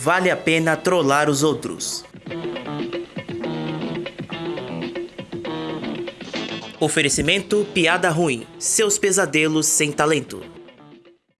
vale a pena trollar os outros. Oferecimento Piada Ruim. Seus pesadelos sem talento.